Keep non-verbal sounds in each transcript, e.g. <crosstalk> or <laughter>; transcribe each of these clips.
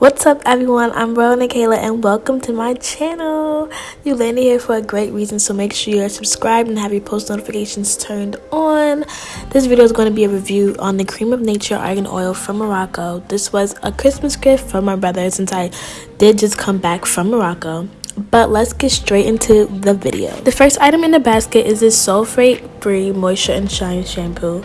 What's up everyone, I'm Bro Kayla and welcome to my channel. You landed here for a great reason so make sure you're subscribed and have your post notifications turned on. This video is going to be a review on the Cream of Nature Argan Oil from Morocco. This was a Christmas gift from my brother since I did just come back from Morocco. But let's get straight into the video. The first item in the basket is this sulfate free moisture and shine shampoo.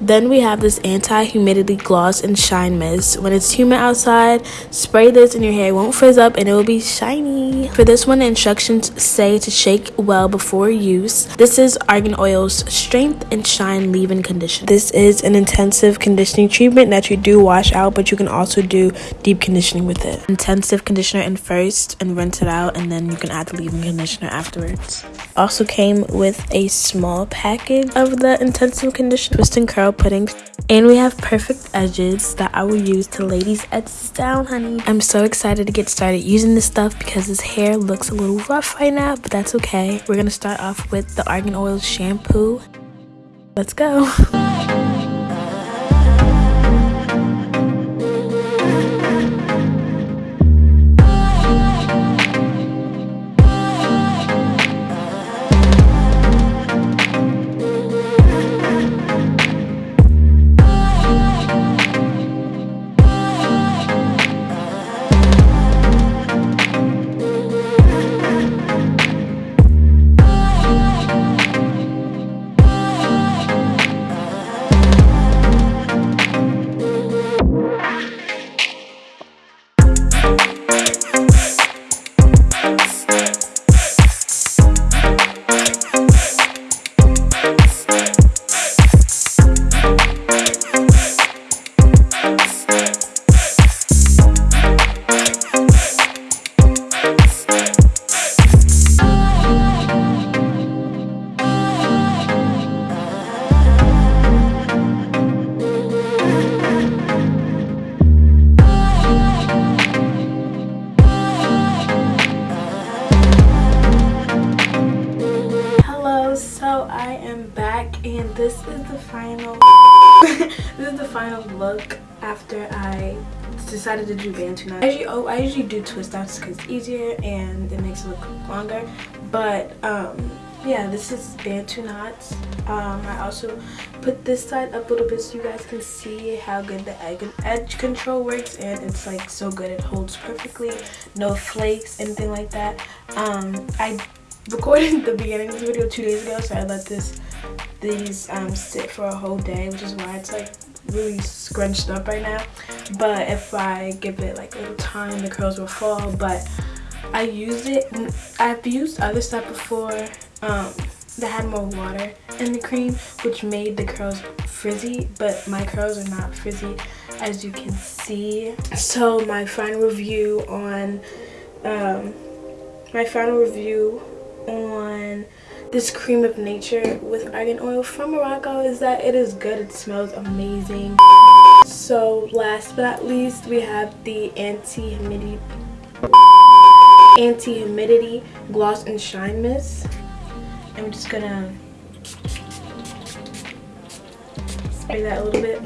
Then we have this anti-humidity gloss and shine mist. When it's humid outside, spray this and your hair won't frizz up and it will be shiny. For this one, the instructions say to shake well before use. This is Argan Oil's Strength and Shine Leave-In Conditioner. This is an intensive conditioning treatment that you do wash out, but you can also do deep conditioning with it. Intensive conditioner in first and rinse it out, and then you can add the leave-in conditioner afterwards. Also came with a small package of the intensive conditioner twist and curl pudding and we have perfect edges that I will use to lay these edges down honey. I'm so excited to get started using this stuff because his hair looks a little rough right now but that's okay. We're gonna start off with the argan oil shampoo. Let's go <laughs> and this is the final <laughs> this is the final look after I decided to do Bantu knots. I usually, oh, I usually do twist outs because it's easier and it makes it look longer. But um, yeah, this is Bantu knots. Um, I also put this side up a little bit so you guys can see how good the edge control works and it's like so good. It holds perfectly, no flakes, anything like that. Um, I recorded the beginning of the video two days ago so I let this these um, sit for a whole day, which is why it's like really scrunched up right now. But if I give it like a little time, the curls will fall. But I used it, I've used other stuff before um, that had more water in the cream, which made the curls frizzy, but my curls are not frizzy as you can see. So my final review on, um, my final review on this cream of nature with argan oil from Morocco is that it is good. It smells amazing. So last but not least, we have the anti-humidity anti-humidity gloss and shine mist. I'm just gonna spray that a little bit.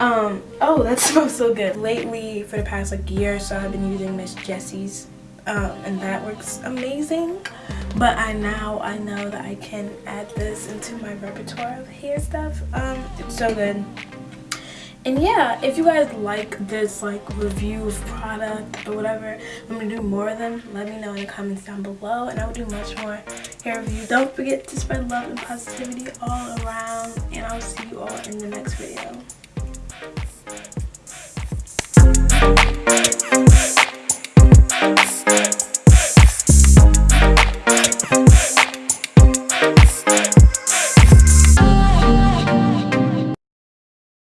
Um, oh, that <laughs> smells so good. Lately, for the past like year or so, I've been using Miss Jessie's um, and that works amazing. But I now I know that I can add this into my repertoire of hair stuff. Um it's so good and yeah if you guys like this like review of product or whatever i'm gonna do more of them. Let me know in the comments down below and i will do much more hair review. Don't forget to spread love and positivity all around and i'll see you all in the next video